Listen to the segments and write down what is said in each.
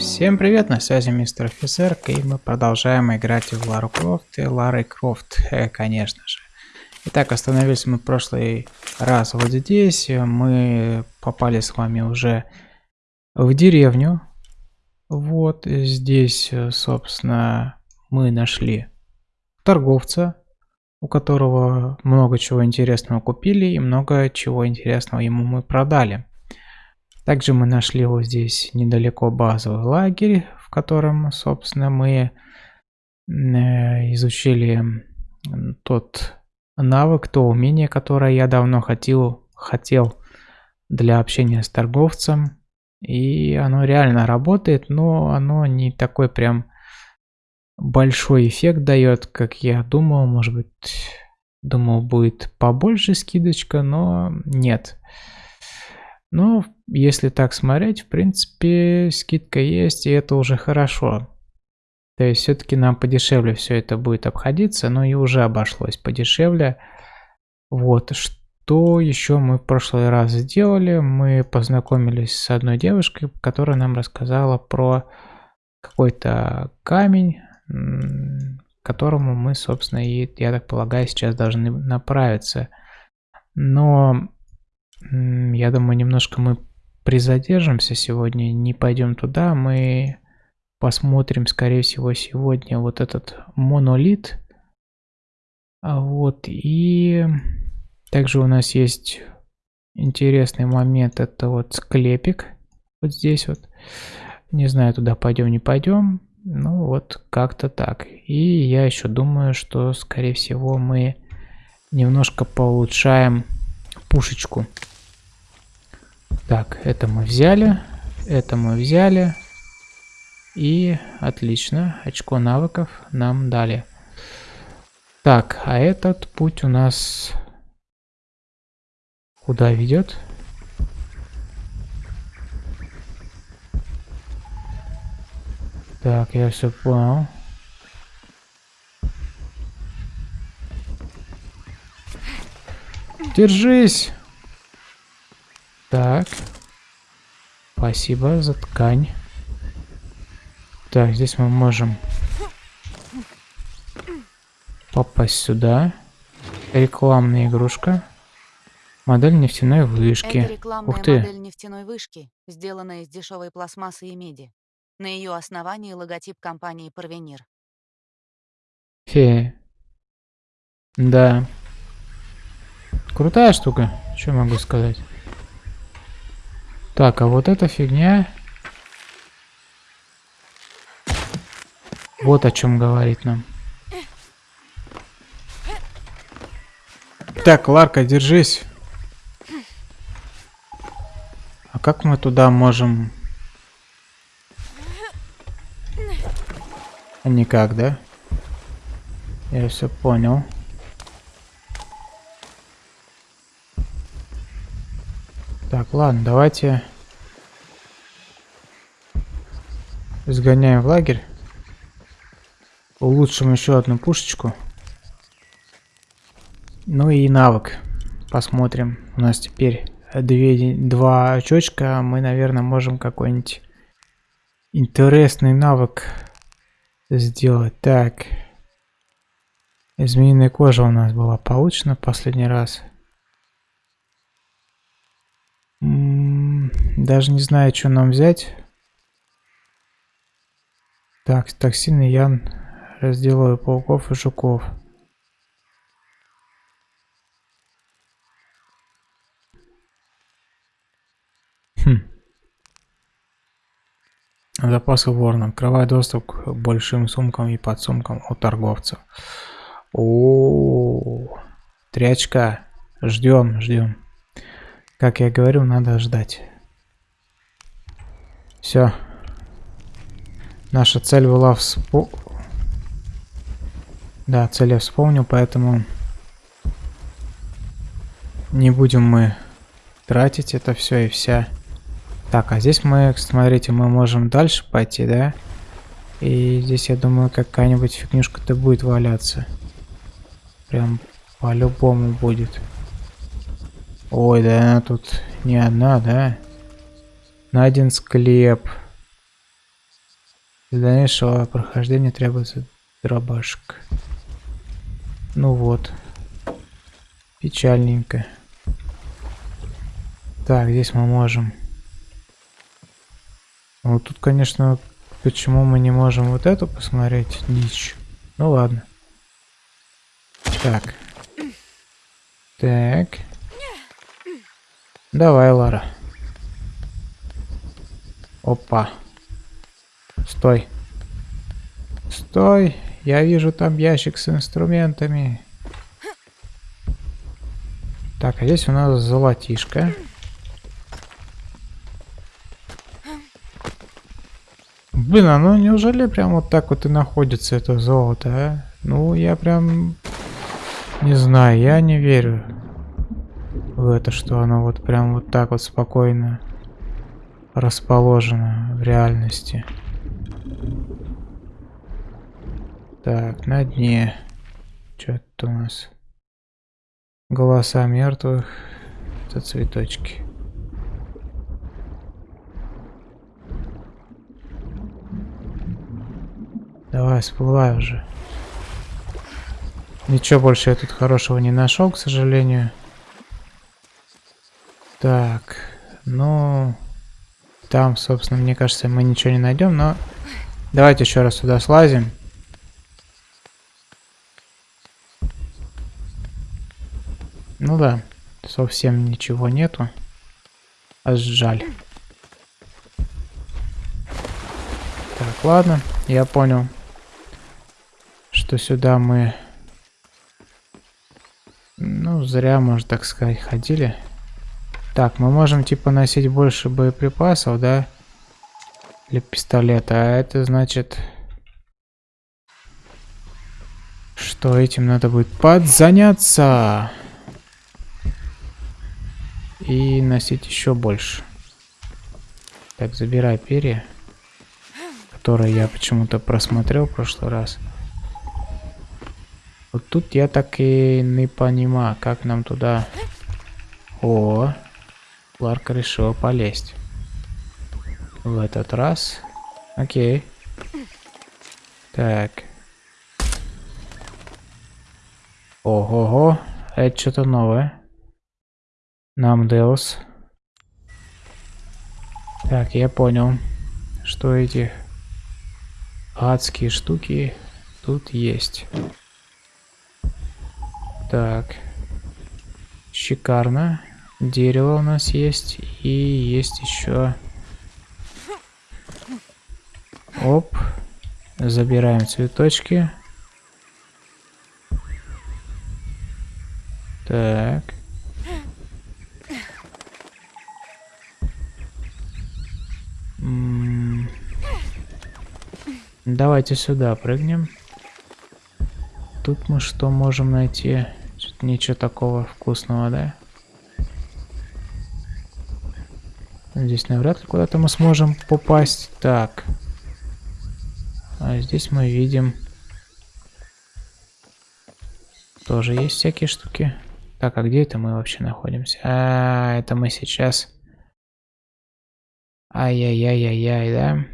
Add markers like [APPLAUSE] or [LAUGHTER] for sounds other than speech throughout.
Всем привет, на связи мистер офицер, и мы продолжаем играть в Лару Крофт и Лары Крофт, э, конечно же. Итак, остановились мы в прошлый раз вот здесь, мы попали с вами уже в деревню. Вот здесь, собственно, мы нашли торговца, у которого много чего интересного купили и много чего интересного ему мы продали. Также мы нашли вот здесь недалеко базовый лагерь, в котором, собственно, мы э, изучили тот навык, то умение, которое я давно хотел, хотел для общения с торговцем. И оно реально работает, но оно не такой прям большой эффект дает, как я думал. Может быть, думал будет побольше скидочка, но нет. Но если так смотреть, в принципе, скидка есть, и это уже хорошо. То есть все-таки нам подешевле все это будет обходиться, но и уже обошлось подешевле. Вот, что еще мы в прошлый раз сделали? Мы познакомились с одной девушкой, которая нам рассказала про какой-то камень, к которому мы, собственно, и, я так полагаю, сейчас должны направиться. Но я думаю, немножко мы призадержимся сегодня, не пойдем туда, мы посмотрим, скорее всего, сегодня вот этот монолит. А вот, и также у нас есть интересный момент, это вот склепик, вот здесь вот. Не знаю, туда пойдем, не пойдем. Ну вот, как-то так. И я еще думаю, что, скорее всего, мы немножко получаем пушечку. Так, это мы взяли. Это мы взяли. И отлично, очко навыков нам дали. Так, а этот путь у нас куда ведет? Так, я все понял. Держись! Так. Спасибо за ткань. Так, здесь мы можем попасть сюда. Рекламная игрушка. Модель нефтяной вышки. Это рекламная Ух ты. модель нефтяной вышки, сделанная из дешевой пластмассы и меди. На ее основании логотип компании Парвенир. Фе. Да. Крутая штука, что могу сказать. Так, а вот эта фигня... Вот о чем говорит нам. Так, Ларка, держись. А как мы туда можем... Никак, да? Я все понял. Так, ладно, давайте сгоняем в лагерь. Улучшим еще одну пушечку. Ну и навык. Посмотрим. У нас теперь две, два очочка. Мы, наверное, можем какой-нибудь интересный навык сделать. Так. Змеиная кожа у нас была получена последний раз. Даже не знаю, что нам взять. Так, токсины я разделаю пауков и жуков. Хм. Запасы ворона. Открывай доступ к большим сумкам и подсумкам у торговцев. О, -о. Ждем, ждем. Как я говорил, надо ждать. Все. Наша цель была вспо... Да, цель я вспомнил, поэтому не будем мы тратить это все и вся. Так, а здесь мы, смотрите, мы можем дальше пойти, да? И здесь, я думаю, какая-нибудь фигнюшка-то будет валяться. Прям по-любому будет. Ой, да она тут не одна, да? Найден склеп. Для дальнейшего прохождения требуется дробашек. Ну вот. Печальненько. Так, здесь мы можем. Вот тут, конечно, почему мы не можем вот эту посмотреть? Дичь. Ну ладно. Так. Так. Давай, Лара. Опа. Стой. Стой. Я вижу там ящик с инструментами. Так, а здесь у нас золотишко. Блин, а ну неужели прям вот так вот и находится это золото, а? Ну, я прям... Не знаю, я не верю в это, что оно вот прям вот так вот спокойно расположено в реальности. Так, на дне. Что это у нас? Голоса мертвых. Это цветочки. Давай, всплывай уже. Ничего больше я тут хорошего не нашел, к сожалению. Так, ну... Там, собственно, мне кажется, мы ничего не найдем, но... Давайте еще раз сюда слазим. Ну да, совсем ничего нету. Аж жаль. Так, ладно, я понял, что сюда мы ну, зря, можно так сказать, ходили. Так, мы можем, типа, носить больше боеприпасов, да? Для пистолета. А это значит... Что этим надо будет подзаняться. И носить еще больше. Так, забирай перья. Которые я почему-то просмотрел в прошлый раз. Вот тут я так и не понимаю, как нам туда... О, Ларка решила полезть. В этот раз. Окей. Так. Ого-го. Это что-то новое. Нам Деус. Так, я понял, что эти адские штуки тут есть. Так. Шикарно. Дерево у нас есть. И есть еще... Оп. Забираем цветочки. Так. Давайте сюда прыгнем. Тут мы что можем найти? Ничего такого вкусного, да? Здесь навряд ли куда-то мы сможем попасть. Так. А здесь мы видим... Тоже есть всякие штуки. Так, а где это мы вообще находимся? А, это мы сейчас... Ай-яй-яй-яй-яй, да?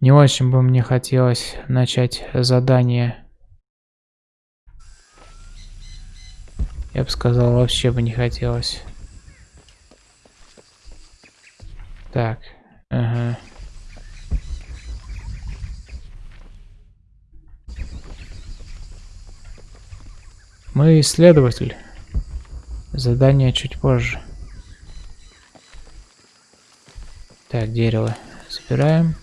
Не очень бы мне хотелось начать задание Я бы сказал, вообще бы не хотелось. Так, ага. Мы исследователь. Задание чуть позже. Так, дерево собираем.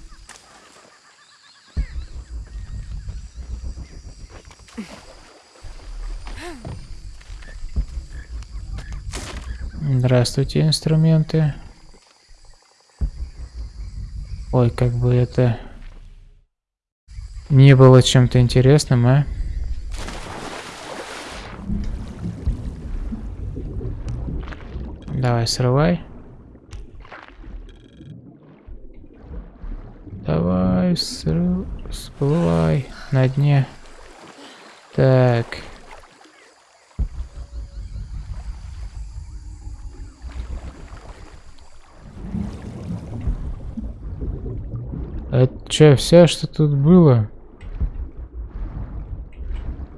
Здравствуйте, инструменты. Ой, как бы это не было чем-то интересным, а? Давай, срывай. Давай, всплывай на дне. Так. Че, вся, что тут было?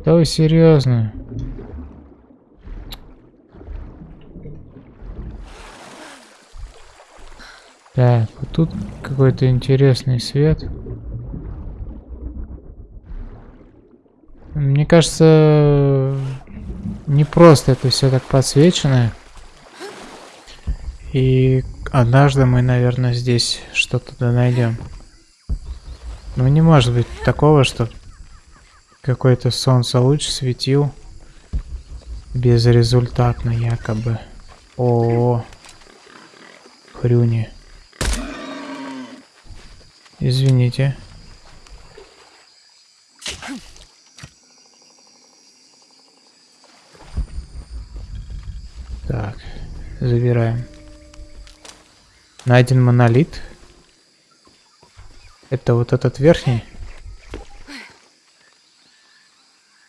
Да вы серьезно? Так, вот тут какой-то интересный свет. Мне кажется, не просто это все так подсвечено. И однажды мы, наверное, здесь что-то найдем. Ну не может быть такого, что какой-то солнце луч светил безрезультатно якобы. О, -о, -о. хрюни. Извините. Так, забираем. Найден монолит. Это вот этот верхний.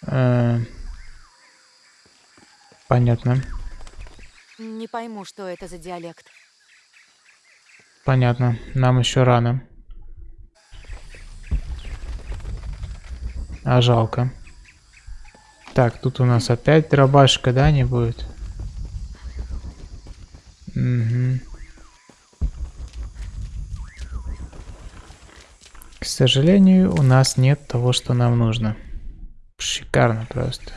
Э понятно. Не пойму, что это за диалект. Понятно. Нам еще рано. А жалко. Так, тут у нас опять дробашка, да, не будет? Угу. К сожалению, у нас нет того, что нам нужно. Шикарно просто.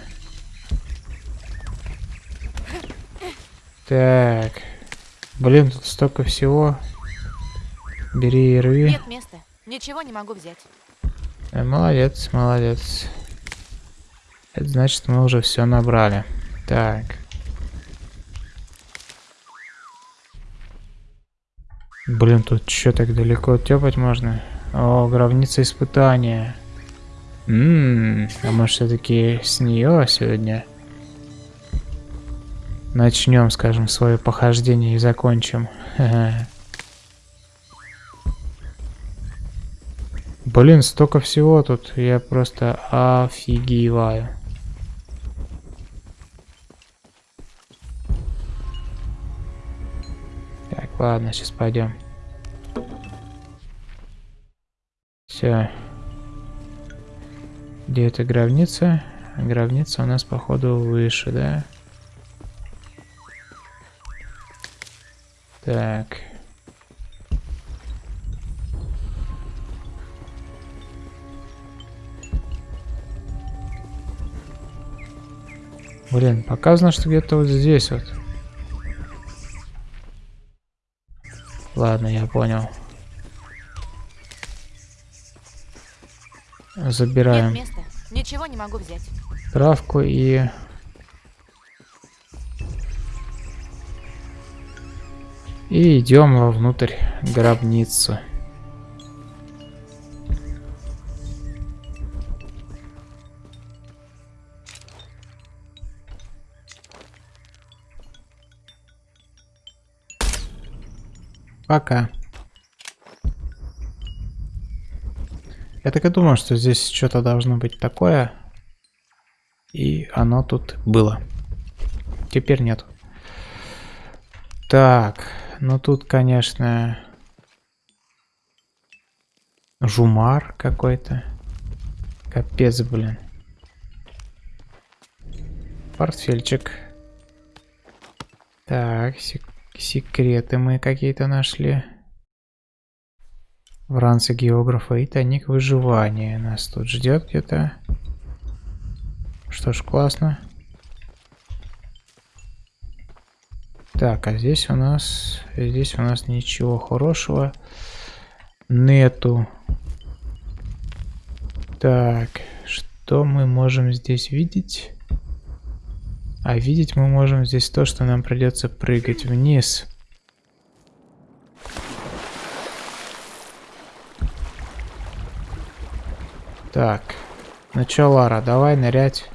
Так. Блин, тут столько всего. Бери и рви. Нет места. Ничего не могу взять. Молодец, молодец. Это значит, мы уже все набрали. Так. Блин, тут что так далеко тепать можно? О, гробница испытания. Ммм, а может все-таки с нее сегодня начнем, скажем, свое похождение и закончим. Блин, столько всего тут. Я просто офигеваю. Так, ладно, сейчас пойдем. Все. Где эта гробница? Гробница у нас, походу, выше, да? Так. Блин, показано, что где-то вот здесь вот. Ладно, я понял. Забираем. Нет места. Ничего не могу взять. Травку и... И идем вовнутрь гробницу. Пока. Я так и думал, что здесь что-то должно быть такое. И оно тут было. Теперь нет. Так, ну тут, конечно, жумар какой-то. Капец, блин. Портфельчик. Так, сек Секреты мы какие-то нашли. В ранце географа и тайник выживания нас тут ждет где-то. Что ж, классно. Так, а здесь у нас... Здесь у нас ничего хорошего нету. Так, что мы можем здесь видеть? А видеть мы можем здесь то, что нам придется прыгать вниз. Так. Ну чё, Лара, давай нырять.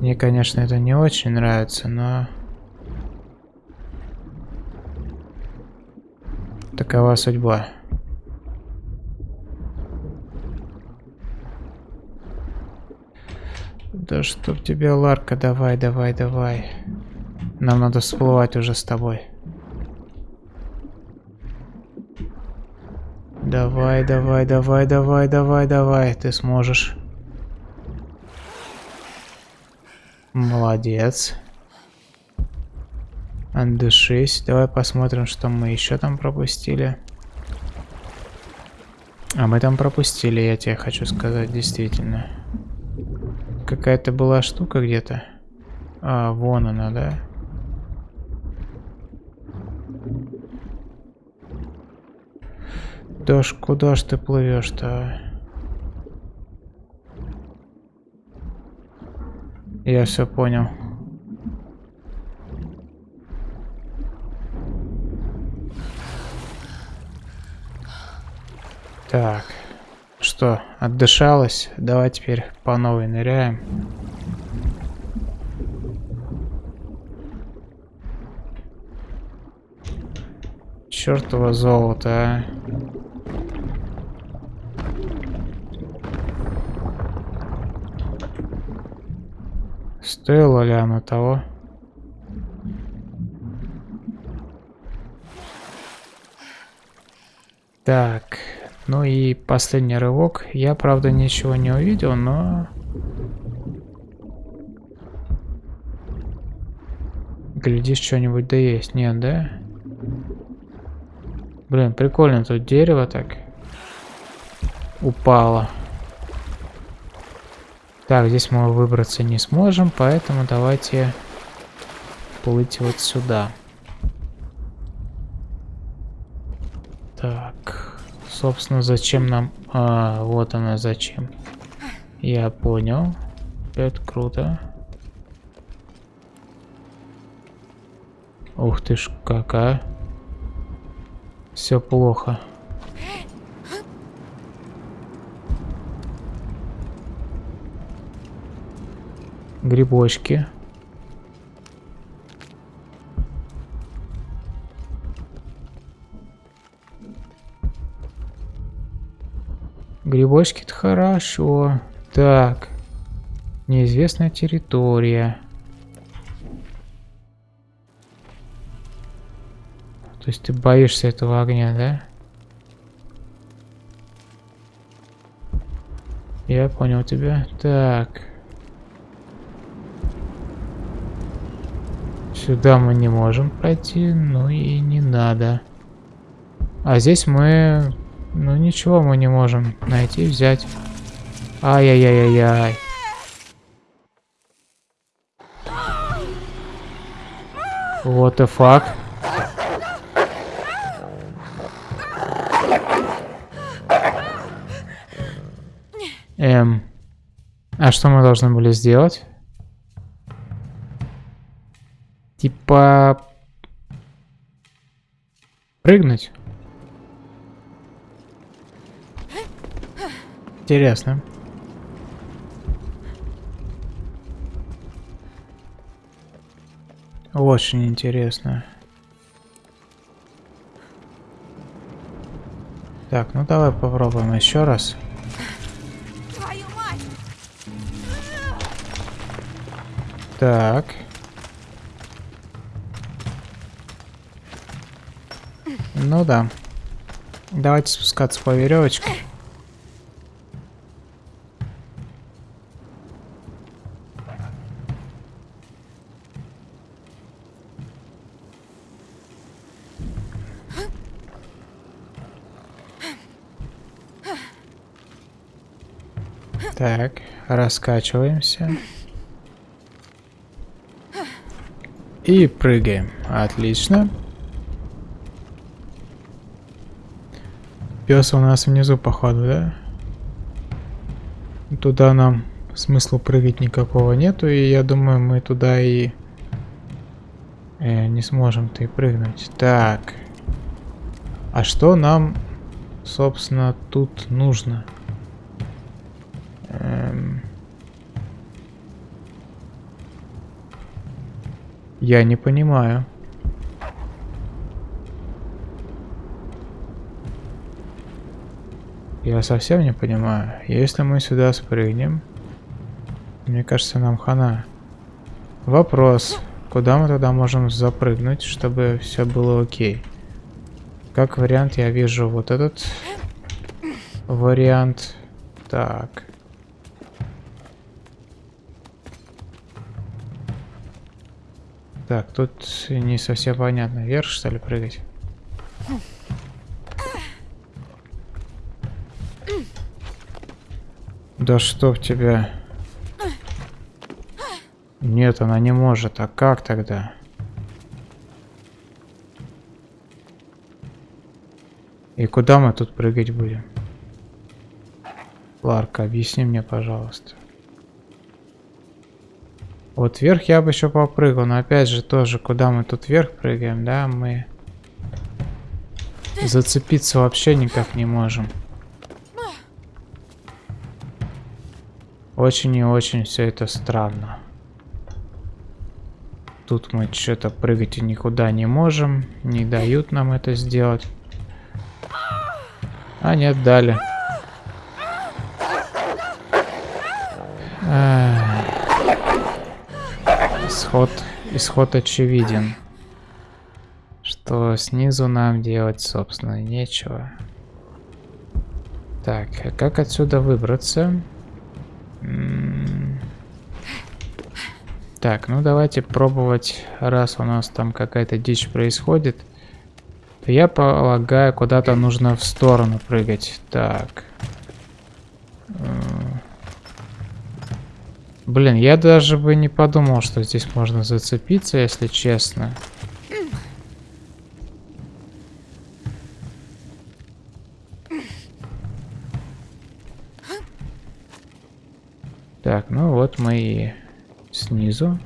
Мне, конечно, это не очень нравится, но... Такова судьба. Да чтоб тебя, Ларка, давай, давай, давай. Нам надо всплывать уже с тобой. Давай, давай, давай, давай, давай, давай. Ты сможешь. Молодец. Отдышись. Давай посмотрим, что мы еще там пропустили. А мы там пропустили, я тебе хочу сказать, действительно. Какая-то была штука где-то. А, вон она, да? Да ж, куда ж ты плывешь-то? Я все понял. Так. Что, отдышалась? Давай теперь по новой ныряем. Чертово золото, а. Стоило ли оно того? Так, ну и последний рывок. Я, правда, ничего не увидел, но... Глядишь, что-нибудь да есть. Нет, да? Блин, прикольно тут дерево так упало. Так, здесь мы выбраться не сможем, поэтому давайте плыть вот сюда. Так, собственно, зачем нам... А, вот она зачем. Я понял. Это круто. Ух ты ж, какая. Все плохо. Грибочки. Грибочки-то хорошо. Так. Неизвестная территория. То есть ты боишься этого огня, да? Я понял тебя. Так. Сюда мы не можем пройти, ну и не надо. А здесь мы... Ну ничего мы не можем найти, взять. Ай-яй-яй-яй-яй. What the fuck? Эм. А что мы должны были сделать? Типа... Прыгнуть? Интересно. Очень интересно. Так, ну давай попробуем еще раз. Так. Ну да. Давайте спускаться по веревочке. Так, раскачиваемся. И прыгаем. Отлично. Пес у нас внизу, походу, да? Туда нам смысла прыгать никакого нету, и я думаю, мы туда и э, не сможем-то и прыгнуть. Так. А что нам, собственно, тут нужно? Я не понимаю. Я совсем не понимаю. Если мы сюда спрыгнем, мне кажется, нам хана. Вопрос. Куда мы тогда можем запрыгнуть, чтобы все было окей? Как вариант, я вижу вот этот вариант. Так. Так, тут не совсем понятно. Вверх, что ли, прыгать? Да что в тебя? Нет, она не может. А как тогда? И куда мы тут прыгать будем? Ларка, объясни мне, пожалуйста. Вот вверх я бы еще попрыгал, но опять же тоже, куда мы тут вверх прыгаем, да, мы зацепиться вообще никак не можем. Очень и очень все это странно. Тут мы что-то прыгать и никуда не можем, не дают нам это сделать. А нет, дали. Исход, исход очевиден. Что снизу нам делать, собственно, нечего. Так, а как отсюда выбраться? Так, ну давайте пробовать, раз у нас там какая-то дичь происходит, то я полагаю, куда-то нужно в сторону прыгать. Так. Блин, я даже бы не подумал, что здесь можно зацепиться, если честно. Так, ну вот мы и снизу.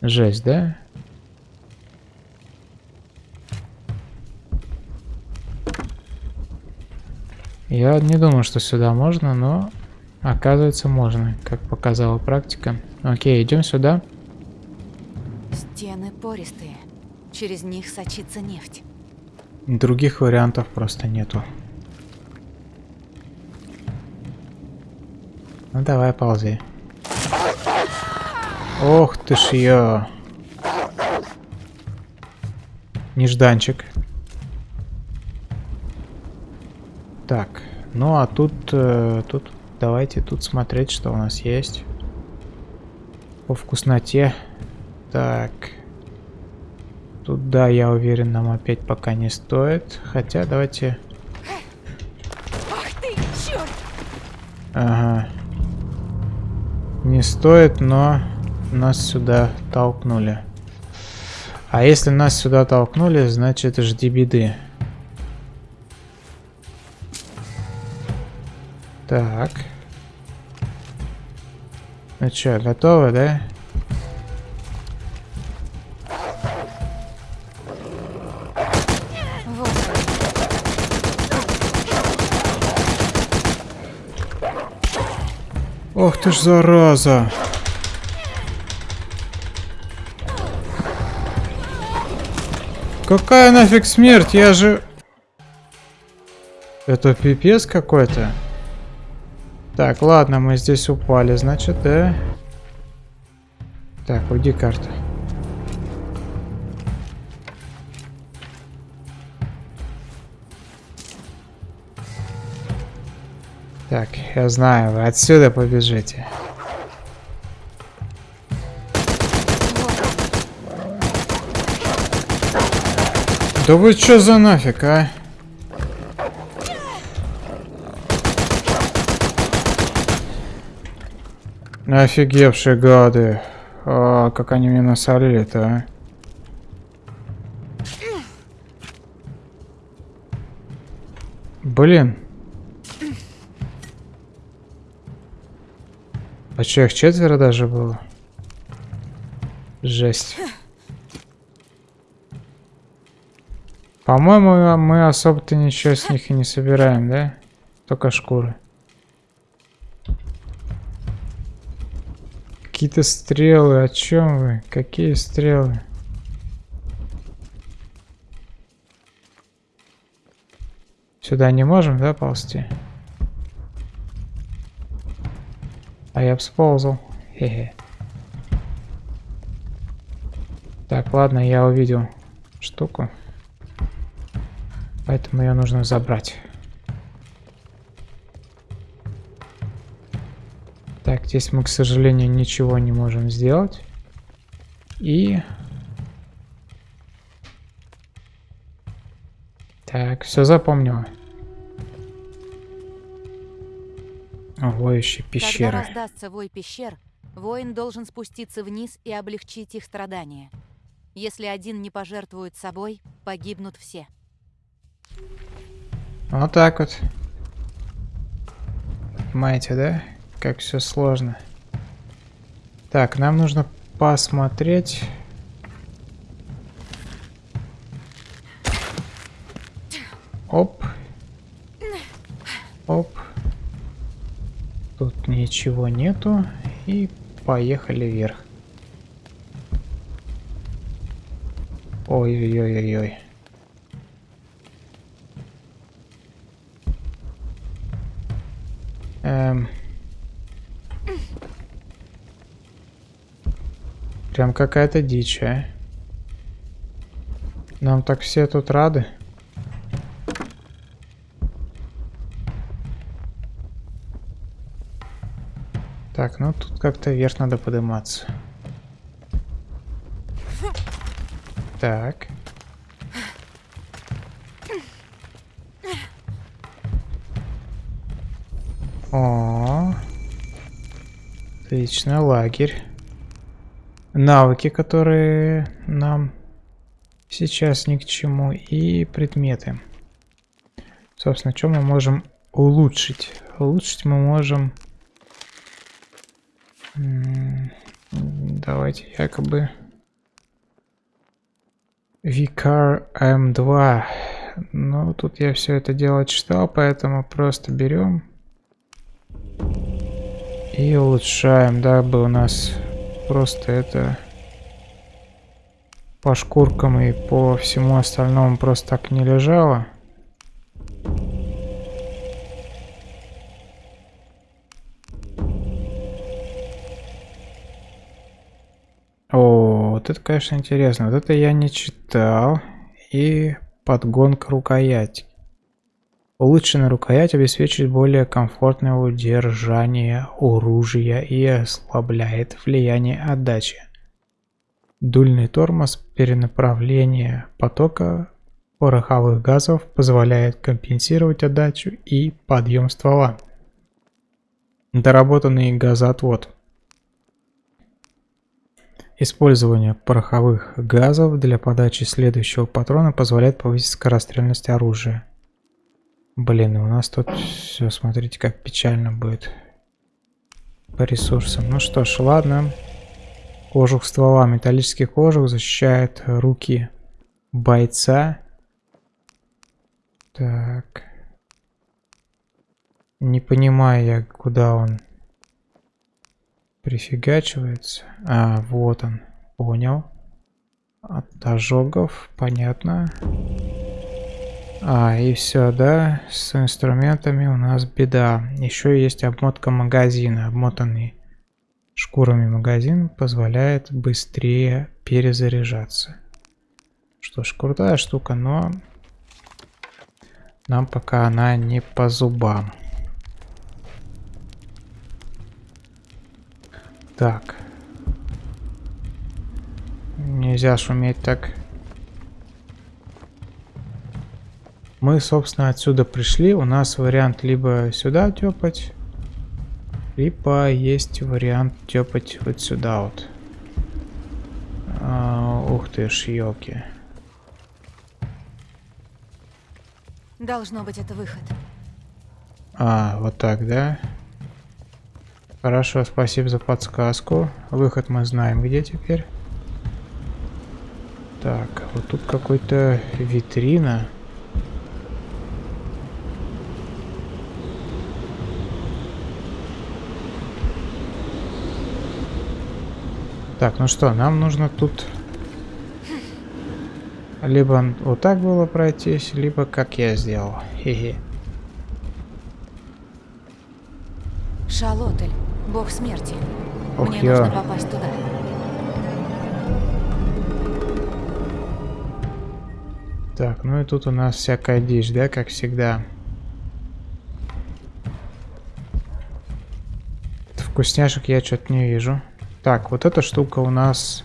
Жесть, да? Я не думаю, что сюда можно, но Оказывается, можно, как показала практика. Окей, идем сюда. Стены пористые. Через них сочится нефть. Других вариантов просто нету. Ну давай, ползи. Ох ты ж я. Нежданчик. Так, ну а тут, э, тут Давайте тут смотреть, что у нас есть. По вкусноте. Так. Тут, да, я уверен, нам опять пока не стоит. Хотя, давайте... Ах ты, черт! Ага. Не стоит, но нас сюда толкнули. А если нас сюда толкнули, значит жди беды. Так. Ну что, готовы, да? Ох ты ж зараза! Какая нафиг смерть? Я же... Это пипец какой-то. Так, ладно, мы здесь упали, значит, да? Так, уйди карта. Так, я знаю, вы отсюда побежите. Да вы что за нафиг, а? Офигевшие гады. А, как они мне насолили-то, а. Блин. А что, их четверо даже было? Жесть. По-моему, мы особо-то ничего с них и не собираем, да? Только шкуры. Какие-то стрелы. О чем вы? Какие стрелы? Сюда не можем, да, ползти? А я всползал. Хе-хе. Так, ладно, я увидел штуку. Поэтому ее нужно забрать. Так, здесь мы, к сожалению, ничего не можем сделать. И... Так, все запомнил. Воющие пещеры. Когда раздастся вой пещер, воин должен спуститься вниз и облегчить их страдания. Если один не пожертвует собой, погибнут все. Вот так вот. Понимаете, да? Как все сложно. Так, нам нужно посмотреть. Оп. Оп. Тут ничего нету. И поехали вверх. Ой-ой-ой-ой-ой. Прям какая-то дичь, а. Нам так все тут рады. Так, ну тут как-то вверх надо подниматься. Так. О, отлично, лагерь. Навыки, которые нам сейчас ни к чему, и предметы. Собственно, что мы можем улучшить? Улучшить мы можем... Давайте якобы... Vicar M2. Ну, тут я все это дело читал, поэтому просто берем и улучшаем, дабы у нас просто это по шкуркам и по всему остальному просто так не лежало. О, вот это, конечно, интересно. Вот это я не читал. И подгонка рукоять. Улучшенная рукоять обеспечивает более комфортное удержание оружия и ослабляет влияние отдачи. Дульный тормоз перенаправления потока пороховых газов позволяет компенсировать отдачу и подъем ствола. Доработанный газоотвод. Использование пороховых газов для подачи следующего патрона позволяет повысить скорострельность оружия. Блин, у нас тут все, смотрите, как печально будет по ресурсам. Ну что ж, ладно. Кожух ствола. Металлический кожух защищает руки бойца. Так. Не понимаю я, куда он прифигачивается. А, вот он. Понял. От ожогов, понятно. А, и все, да, с инструментами у нас беда. Еще есть обмотка магазина. Обмотанный шкурами магазин позволяет быстрее перезаряжаться. Что ж, крутая штука, но нам пока она не по зубам. Так. Нельзя шуметь так Мы, собственно, отсюда пришли. У нас вариант либо сюда тепать, либо есть вариант тепать вот сюда вот. А, ух ты ж, елки. Должно быть, это выход. А, вот так, да? Хорошо, спасибо за подсказку. Выход мы знаем где теперь. Так, вот тут какой-то витрина. Так, ну что, нам нужно тут либо вот так было пройтись, либо как я сделал. Хе-хе. Шалотель, бог смерти. Ох, Мне я. нужно попасть туда. Так, ну и тут у нас всякая дичь, да, как всегда. Вкусняшек я что-то не вижу. Так, вот эта штука у нас...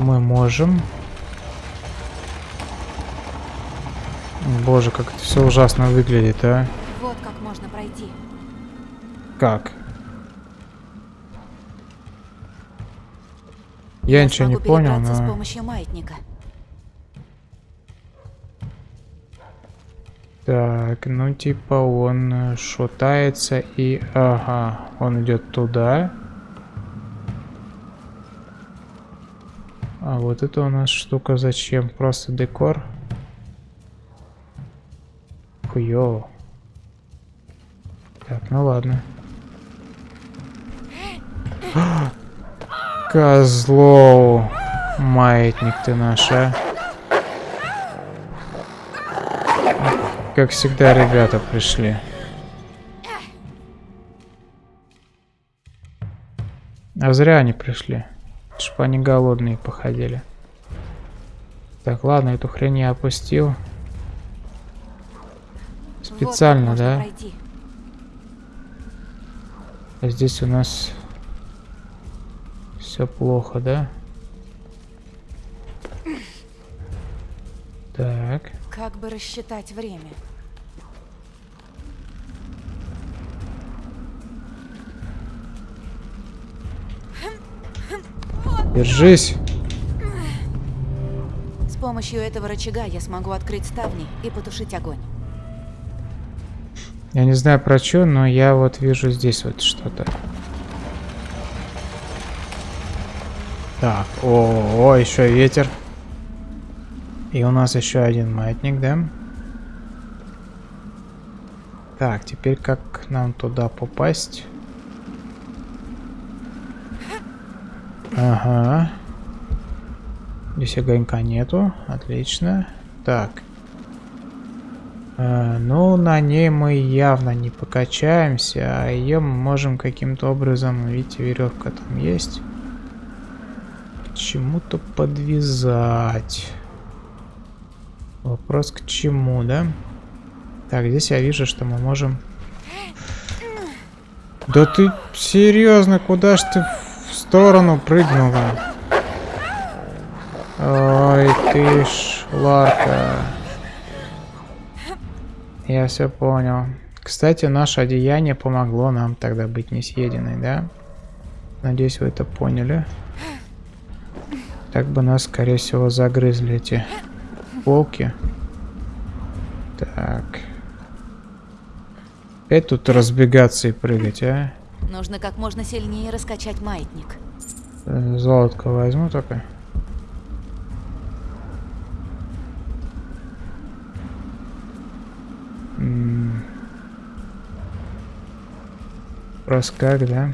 Мы можем. Боже, как это все ужасно выглядит, а. Вот как можно пройти. Как? Я, ничего не понял, но... с помощью маятника. Так, ну типа он шатается и... Ага, он идет туда. А вот это у нас штука зачем? Просто декор? Хуё. Так, ну ладно. [GASPS] Козлов. Маятник ты наш, а. Как всегда, ребята пришли. А зря они пришли. Чтоб они голодные походили. Так, ладно, эту хрень я опустил. Специально, вот да? Пройти. А здесь у нас все плохо, да? Так. Как бы рассчитать время? Держись. С помощью этого рычага я смогу открыть ставни и потушить огонь. Я не знаю про что, но я вот вижу здесь вот что-то. Так, о, о, еще ветер. И у нас еще один маятник, да? Так, теперь как нам туда попасть? Ага. Здесь огонька нету. Отлично. Так. Э, ну, на ней мы явно не покачаемся, а ее мы можем каким-то образом, видите, веревка там есть. Чему-то подвязать. Вопрос к чему, да? Так, здесь я вижу, что мы можем... Да ты серьезно, куда ж ты сторону прыгнула? Ой, ты ж, Ларка. Я все понял. Кстати, наше одеяние помогло нам тогда быть не съеденной, да? Надеюсь, вы это поняли. Так бы нас, скорее всего, загрызли эти волки. Так. Опять тут разбегаться и прыгать, а? Нужно как можно сильнее раскачать маятник. Э, Золотко возьму только. М. Просто как, да?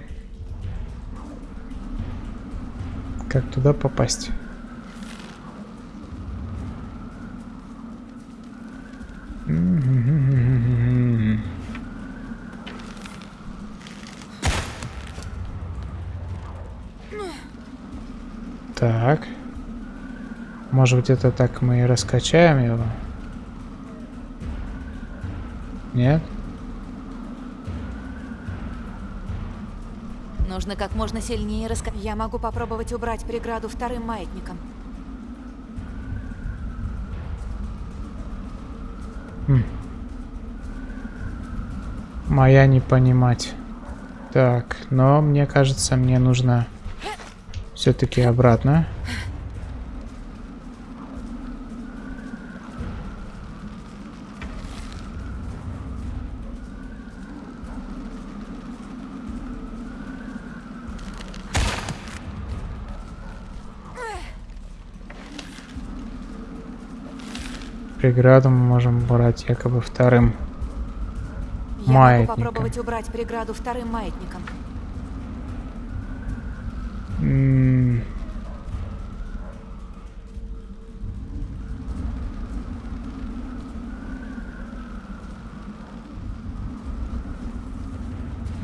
Как туда попасть? М-м-м-м-м-м. Так. Может быть это так мы и раскачаем его? Нет? Нужно как можно сильнее раскачать. Я могу попробовать убрать преграду вторым маятником. Моя не понимать. Так, но мне кажется, мне нужно все-таки обратно. Преграду мы можем брать якобы вторым. Я Маятником. могу попробовать убрать преграду вторым маятником. М.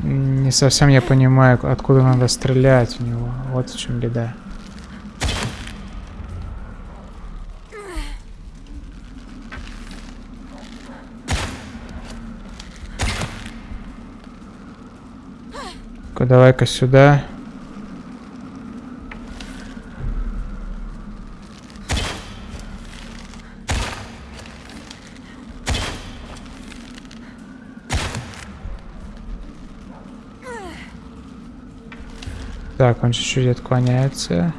Не совсем я понимаю, откуда надо стрелять в него. Вот в чем беда. Давай-ка сюда. Так, он чуть-чуть отклоняется.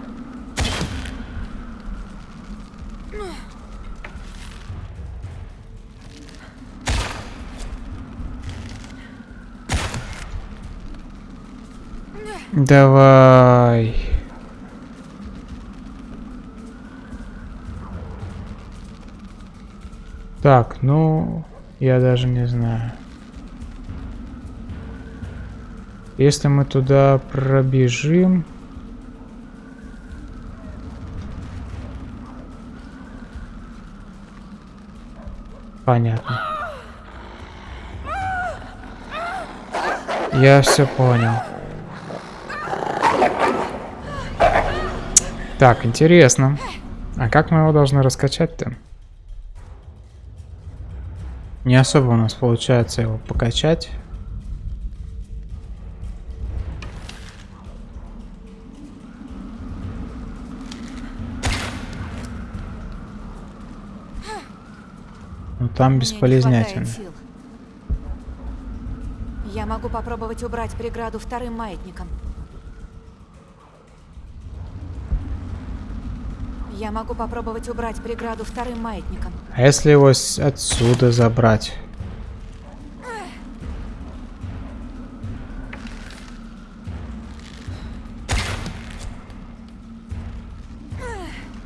Давай. Так, ну, я даже не знаю. Если мы туда пробежим... Понятно. Я все понял. Так, интересно. А как мы его должны раскачать-то? Не особо у нас получается его покачать. Хватает сил. Я могу попробовать убрать преграду вторым маятником. Я могу попробовать убрать преграду вторым маятником. А если его отсюда забрать?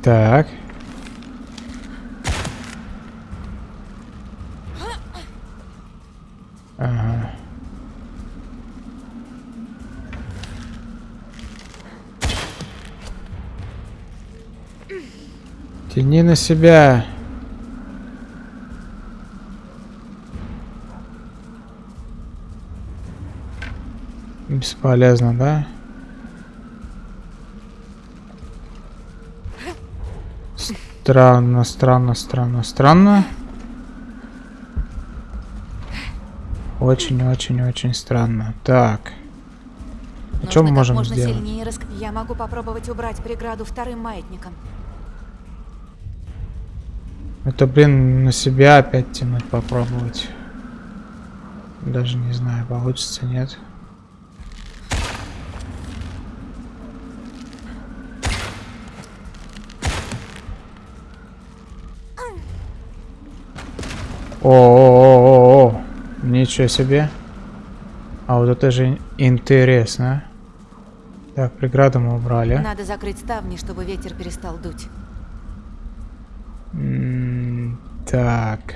Так. Тяни на себя. Бесполезно, да? Странно, странно, странно, странно. Очень-очень-очень странно. Так. А что мы Нужно можем можно сделать? сильнее. Я могу попробовать убрать преграду вторым маятником. Это, блин, на себя опять тянуть попробовать. Даже не знаю, получится, нет. О-о-о-о-о! Ничего себе. А вот это же интересно. Так, преграду мы убрали. Надо закрыть ставни, чтобы ветер перестал дуть. М, Так.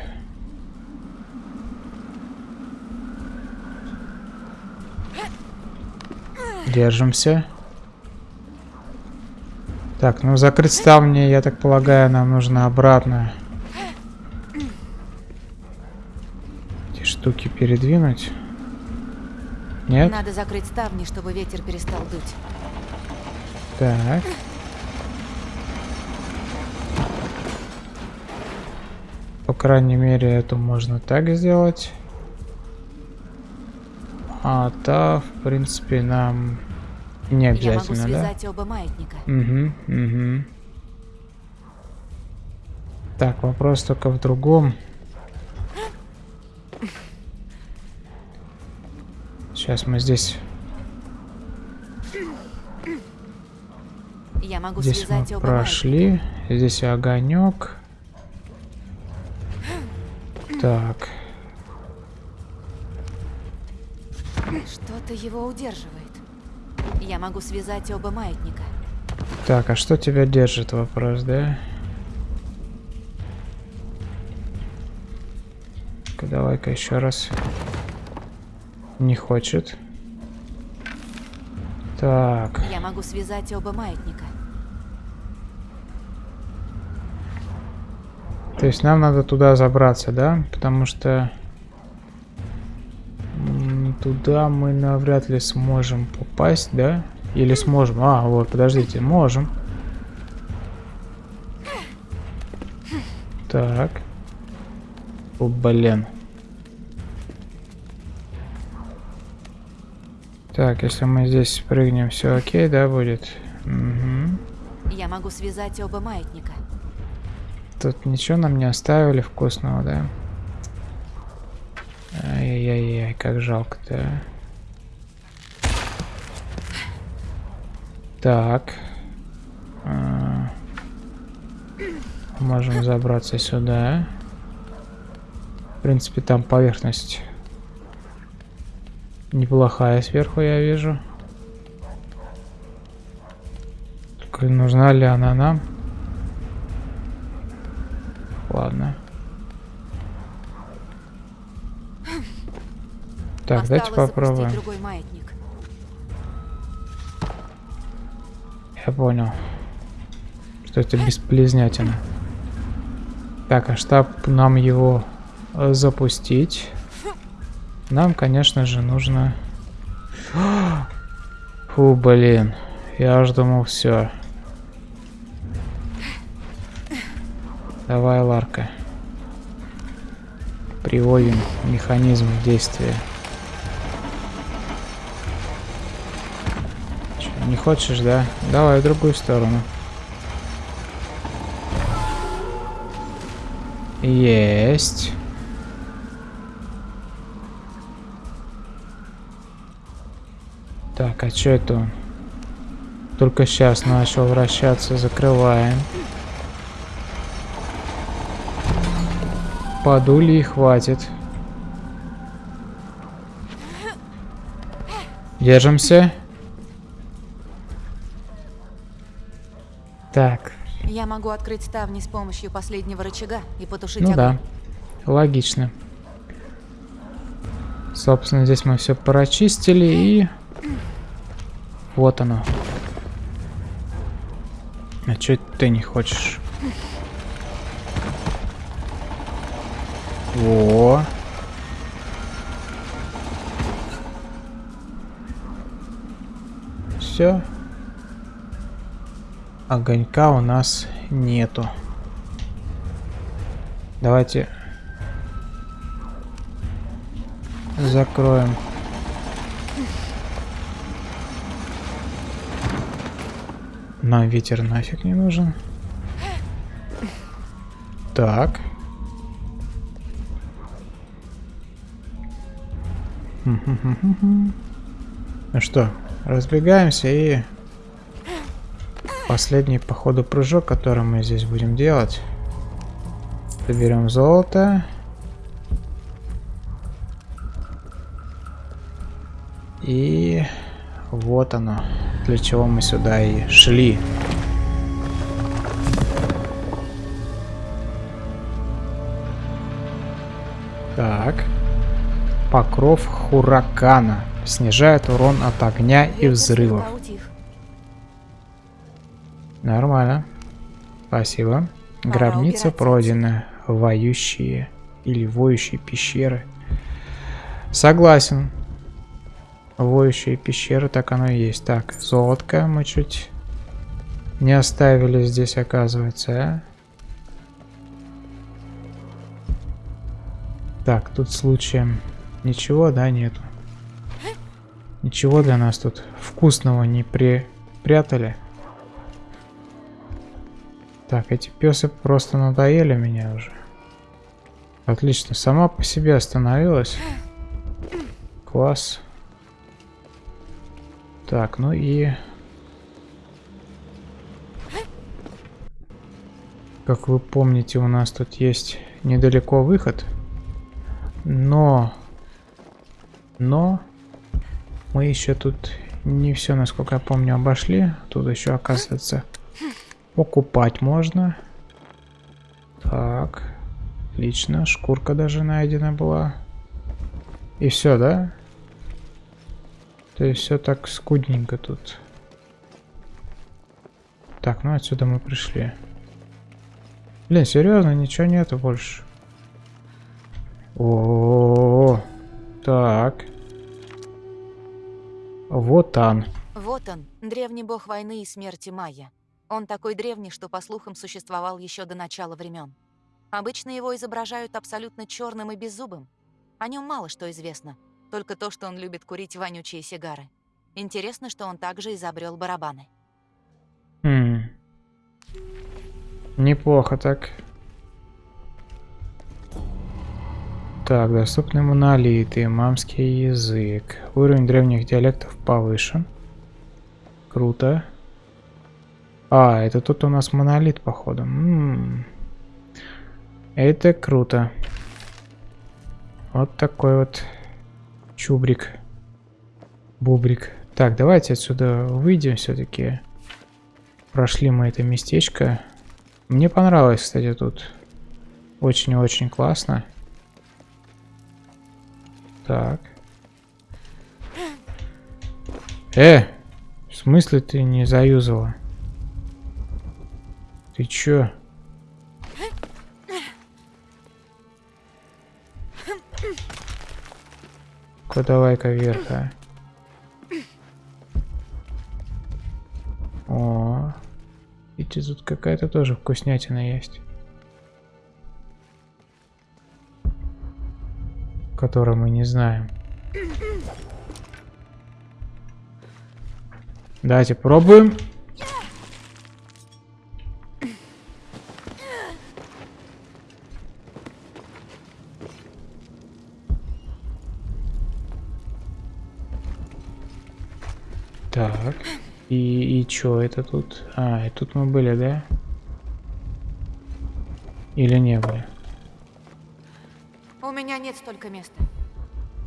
Держимся. Так, ну закрыть ставни, я так полагаю, нам нужно обратно. Эти штуки передвинуть. Нет? Надо закрыть ставни, чтобы ветер перестал дуть. Так. По крайней мере, эту можно так сделать. А та, в принципе, нам не Я могу обязательно, да? оба маятника. Угу, угу. Так, вопрос только в другом. Сейчас мы здесь, Я могу здесь мы прошли. Здесь огонек. Так. Что-то его удерживает. Я могу связать оба маятника. Так, а что тебя держит, вопрос, да? Давай-ка еще раз. Не хочет. Так. Я могу связать оба маятника. То есть нам надо туда забраться, да? Потому что туда мы навряд ли сможем попасть, да? Или сможем? А, вот, подождите, можем. Так. О, блин. Так, если мы здесь спрыгнем, все окей, да, будет? Угу. Я могу связать оба маятника. Тут ничего нам не оставили вкусного, да? Ай-яй-яй, как жалко-то. Так. А, можем забраться сюда. В принципе, там поверхность неплохая сверху, я вижу. Только нужна ли она нам? Ладно. Так, давайте попробуем. Я понял. Что это бесполезнятина. Так, а штаб нам его э, запустить. Нам, конечно же, нужно... [GASPS] Фу, блин. Я аж думал, все. Давай, Ларка. Приводим механизм в действие. Не хочешь, да? Давай в другую сторону. Есть. Так, а что это он? Только сейчас начал вращаться. Закрываем. Подули и хватит. Держимся. Так, Я могу открыть ставни с помощью последнего рычага и потушить ну огонь. да. Логично. Собственно, здесь мы все прочистили и... Вот оно. А чё ты не хочешь? О. Все. Огонька у нас нету. Давайте закроем. Нам ветер нафиг не нужен. Так. Ну что, разбегаемся и последний походу прыжок, который мы здесь будем делать. Соберем золото. И вот оно, для чего мы сюда и шли. Так. Покров Хуракана. Снижает урон от огня и взрывов. Нормально. Спасибо. Пора Гробница убирать пройдена. Воющие или воющие пещеры. Согласен. Воющие пещеры, так оно и есть. Так, золотко мы чуть не оставили здесь, оказывается, а? Так, тут случаем ничего, да, нету. Ничего для нас тут вкусного не припрятали. Так, эти песы просто надоели меня уже. Отлично, сама по себе остановилась. Класс. Так, ну и... Как вы помните, у нас тут есть недалеко выход. Но... Но... Мы еще тут не все, насколько я помню, обошли. Тут еще, оказывается, покупать можно. Так. Отлично. Шкурка даже найдена была. И все, да? То есть все так скудненько тут. Так, ну отсюда мы пришли. Блин, серьезно, ничего нету больше. О, -о, -о, -о. так. Вот он. Вот он, древний бог войны и смерти Майя. Он такой древний, что, по слухам, существовал еще до начала времен. Обычно его изображают абсолютно черным и беззубым. О нем мало что известно, только то, что он любит курить вонючие сигары. Интересно, что он также изобрел барабаны. Хм. Неплохо так. Так, доступны монолиты, мамский язык. Уровень древних диалектов повышен. Круто. А, это тут у нас монолит, походу. М -м -м. Это круто. Вот такой вот чубрик. Бубрик. Так, давайте отсюда выйдем все-таки. Прошли мы это местечко. Мне понравилось, кстати, тут. Очень-очень классно. Так. Э! В смысле ты не заюзала? Ты чё? ка давай-ка вверх, а. О, видите, тут какая-то тоже вкуснятина есть. Которую мы не знаем. Давайте пробуем. Чё это тут? А, и тут мы были, да? Или не были? У меня нет столько места.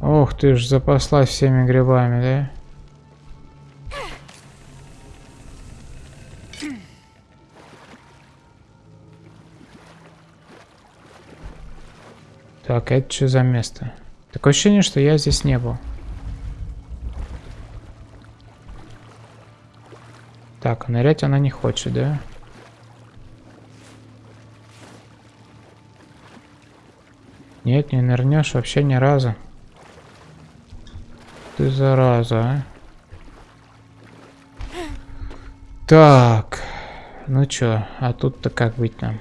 Ох, ты ж запаслась всеми грибами, да? Так, это что за место? Такое ощущение, что я здесь не был. Так, нырять она не хочет, да? Нет, не нырнешь вообще ни разу. Ты зараза, а? Так. Ну чё, а тут-то как быть нам?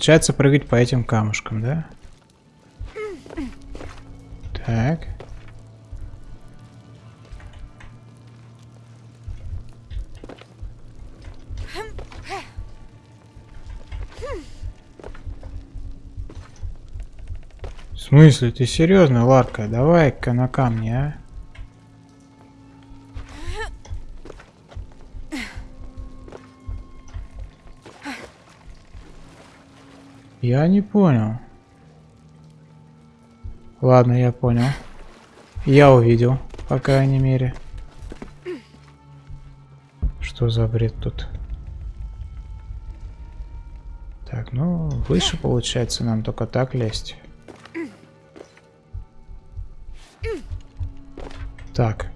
Получается прыгать по этим камушкам, да? Так. В смысле? Ты серьезно, Ларка? Давай-ка на камни, а? Я не понял. Ладно, я понял. Я увидел, по крайней мере. Что за бред тут? Так, ну, выше получается нам только так лезть. Так.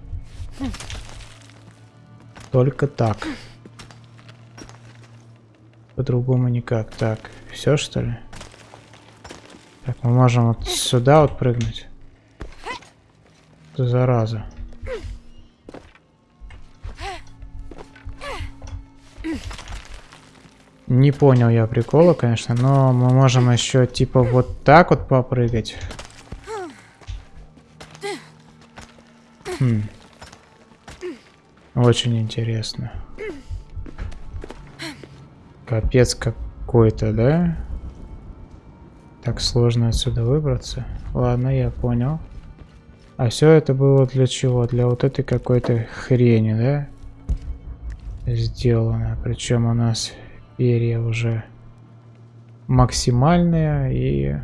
Только так. По-другому никак. Так, все что ли? Так, мы можем вот сюда вот прыгнуть. Зараза. Не понял я прикола, конечно, но мы можем еще типа вот так вот попрыгать. Хм. Очень интересно. Капец какой-то, да? Так сложно отсюда выбраться. Ладно, я понял. А все это было для чего? Для вот этой какой-то хрени, да? Сделано. Причем у нас перья уже максимальные и...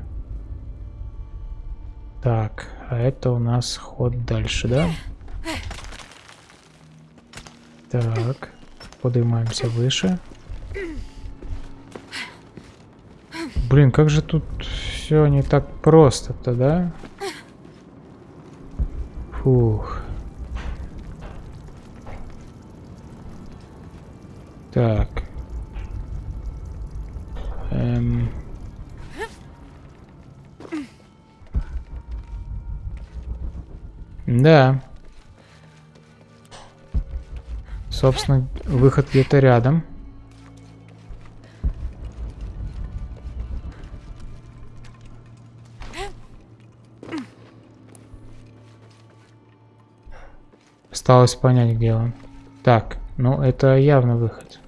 Так, а это у нас ход дальше, да? Так, поднимаемся выше. Блин, как же тут все не так просто-то, да? Фух. Так. Эм. Да. Собственно, выход где-то рядом. Осталось понять, где он. Так, ну это явно выход.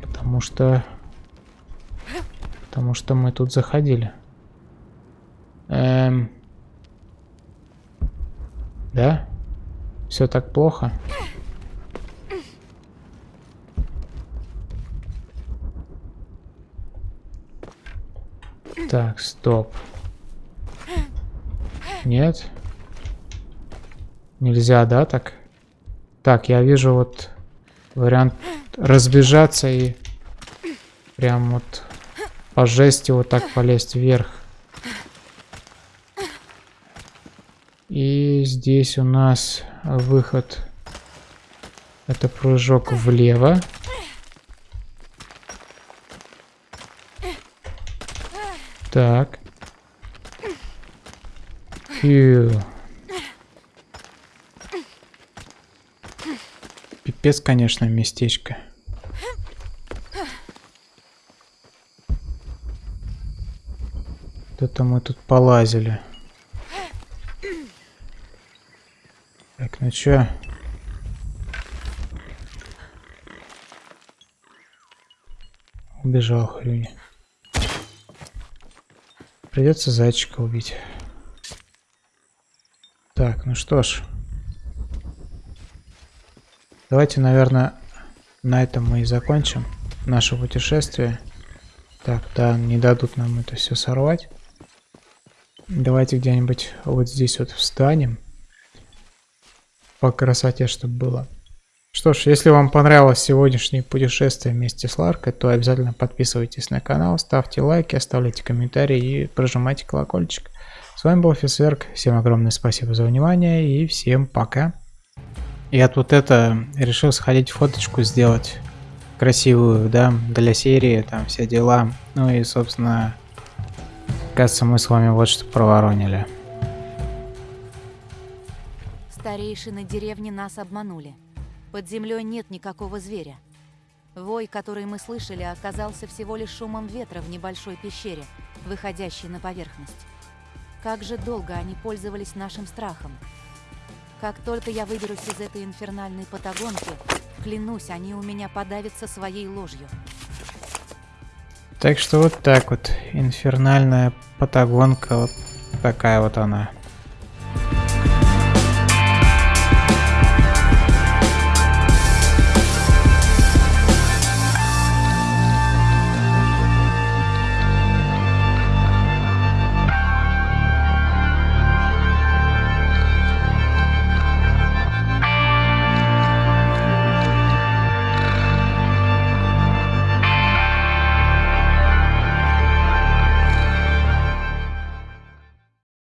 Потому что... Потому что мы тут заходили. Эм... Да? Все так плохо? Так, стоп. Нет? Нельзя, да, так? Так, я вижу вот вариант разбежаться и прям вот по жести вот так полезть вверх. И здесь у нас выход. Это прыжок влево. Так. Фью. Пипец, конечно, местечко. Это мы тут полазили. Так, ну чё? Убежал хрюни. Придется зайчика убить. Так, ну что ж. Давайте, наверное, на этом мы и закончим наше путешествие. Так, да, не дадут нам это все сорвать. Давайте где-нибудь вот здесь вот встанем. По красоте, чтобы было. Что ж, если вам понравилось сегодняшнее путешествие вместе с Ларкой, то обязательно подписывайтесь на канал, ставьте лайки, оставляйте комментарии и прожимайте колокольчик. С вами был Фисверк, всем огромное спасибо за внимание и всем пока. Я вот это решил сходить фоточку сделать красивую, да, для серии, там все дела. Ну и, собственно, кажется, мы с вами вот что проворонили. Старейшины деревни нас обманули. Под землей нет никакого зверя. Вой, который мы слышали, оказался всего лишь шумом ветра в небольшой пещере, выходящей на поверхность. Как же долго они пользовались нашим страхом. Как только я выберусь из этой инфернальной патагонки, клянусь, они у меня подавятся своей ложью. Так что вот так вот, инфернальная патагонка, вот такая вот она.